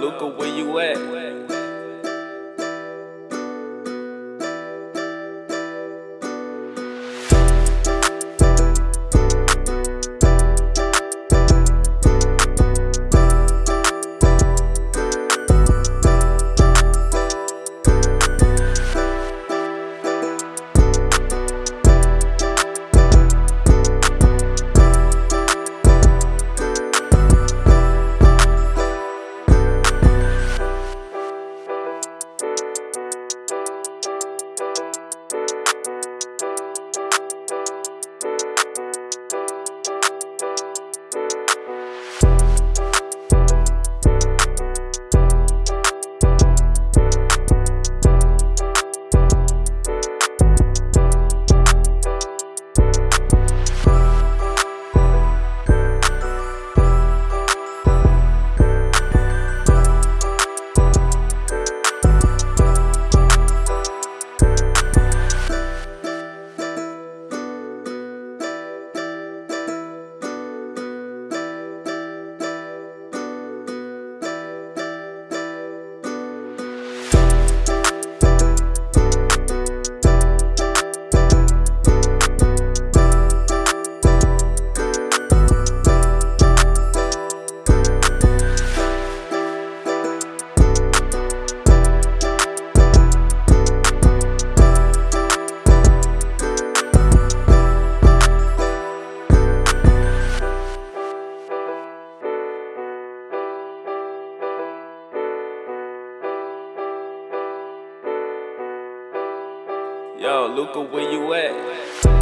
Luca, where you at? Yo, Luca, where you at?